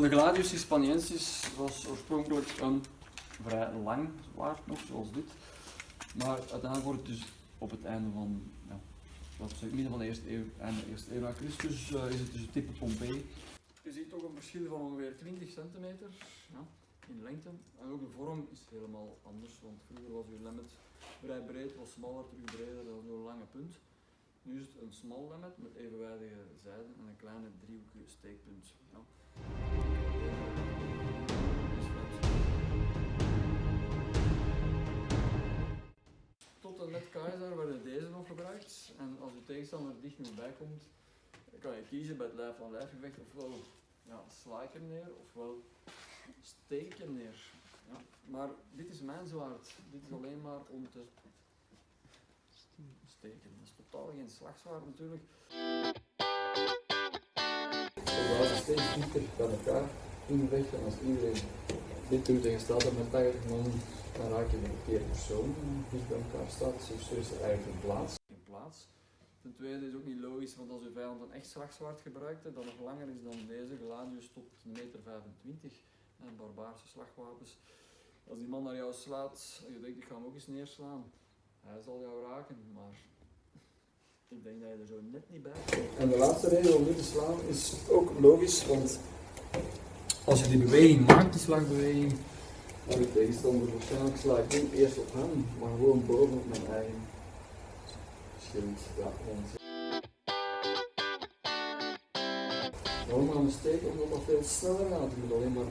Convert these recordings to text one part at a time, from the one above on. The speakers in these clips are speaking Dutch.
De Gladius Hispaniensis was oorspronkelijk een vrij lang zwaard nog, zoals dit. Maar uiteindelijk wordt het dus op het einde van, ja, wat zeg, midden van de eerste eeuw, einde eerste eeuw na Christus, uh, is het dus het type Pompei. Je ziet toch een verschil van ongeveer 20 centimeter ja, in lengte. En ook de vorm is helemaal anders, want vroeger was uw lemmet vrij breed, was smaller, terug breder, dat was een lange punt. Nu is het een smal lemmet met evenwijdige zijden en een kleine driehoekige steekpunt. Ja. Tot en met keizer werden deze nog gebruikt. En als uw tegenstander dicht genoeg bij komt, kan je kiezen bij het lijf van lijfgevecht ofwel ja, sla neer ofwel steek hem neer. Ja. Maar dit is mijn zwaard. Dit is alleen maar om te steken. Dat is totaal geen slagzwaard natuurlijk. We gaan steeds dieper bij elkaar invechten als iedereen dit doet je staat er met 80 man, dan raak je de verkeerde persoon die bij elkaar staat. Zo is er eigenlijk een plaats. Geen plaats. Ten tweede is het ook niet logisch, want als uw vijand een echt slagzwaard gebruikte, dat nog langer is dan deze, gladius tot 1,25 meter, en barbaarse slagwapens. Als die man naar jou slaat, je denkt ik ga hem ook eens neerslaan, hij zal jou raken, maar ik denk dat je er zo net niet bij komt. En de laatste reden om nu te slaan is ook logisch, want als je die beweging maakt, die slagbeweging, dan de tegenstander waarschijnlijk sla ik niet eerst op hem, maar gewoon bovenop mijn eigen schild. Ja, want... Waarom gaan we steken? Omdat dat veel sneller gaat. Je moet alleen maar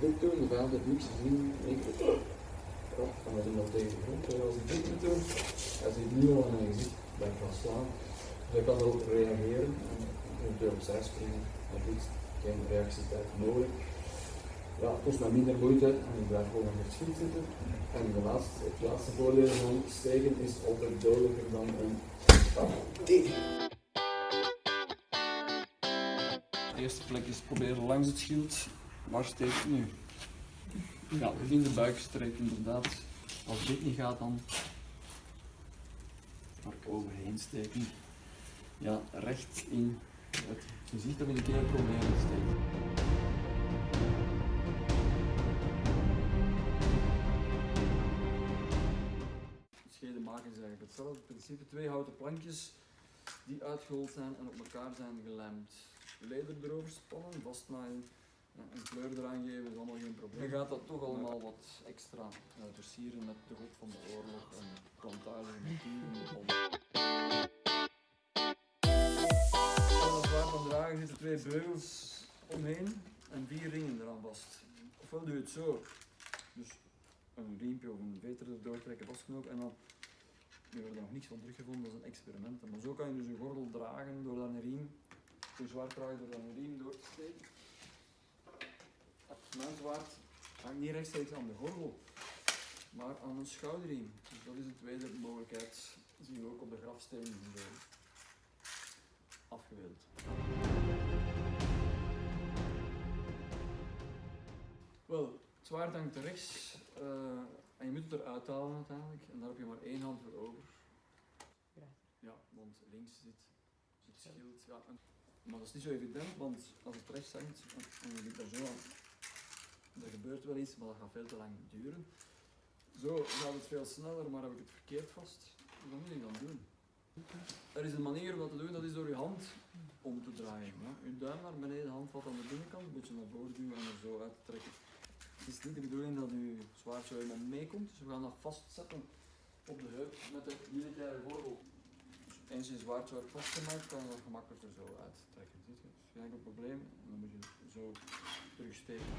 dit doen, de vijand heeft niks gezien. Ik ja, en dan doen tegen als ik dit moet hij ziet nu al in mijn gezicht dat ik ga slaan. Dus ik kan erop reageren en eventueel opzij springen. Maar goed, geen reactietijd nodig. Ja, het kost mij minder moeite en ik blijf gewoon aan het schild zitten. En de laatste, het laatste voordeel van steken is altijd dodelijker dan een die. De eerste plek is proberen langs het schild. Waar steekt nu? Ja, in de buikstreek inderdaad. Als dit niet gaat dan maar overheen steken. Ja, recht in het gezicht of in het hele probleem steken. Maken is eigenlijk hetzelfde principe. Twee houten plankjes die uitgehold zijn en op elkaar zijn gelijmd. Leder erover spannen, vastnaaien en kleur eraan geven is allemaal geen probleem. Dan gaat dat toch allemaal wat extra uh, versieren met de god van de oorlog en plantages met dieren. Aan het zwaard van dragen zitten twee beugels omheen en vier ringen eraan vast. Ofwel doe je het zo, dus een riempje of een veter erdoor trekken, vastknopen en dan hebben er nog niks van teruggevonden, dat is een experiment. Maar zo kan je dus een gordel dragen door daar een riem, je dragen door daar een riem door te steken. Mijn zwaard hangt niet rechtstreeks aan de gordel, maar aan een schouderriem. Dus dat is de tweede mogelijkheid. Dat zien we ook op de grafstenen afgebeeld. Wel, het zwaard hangt rechts uh, en je moet het eruit halen uiteindelijk. En daar heb je maar één hand voor over. Ja, want links zit, zit schild. Ja, maar dat is niet zo evident, want als het rechts hangt en je zit daar zo aan, er gebeurt wel iets, maar dat gaat veel te lang duren. Zo gaat het veel sneller, maar heb ik het verkeerd vast. Wat moet ik dan doen? Er is een manier om dat te doen, dat is door je hand om te draaien. Je duim naar beneden, handvat aan de binnenkant, een beetje naar voren duwen en er zo uit te trekken. Het is niet de bedoeling dat je zwaard zo helemaal meekomt, dus we gaan dat vastzetten op de heup met de militaire gordel. Dus eens je zwaard vastgemaakt, kan je dat gemakkelijker zo uittrekken. Ziet je? geen enkel probleem. En dan moet je zo terugsteken.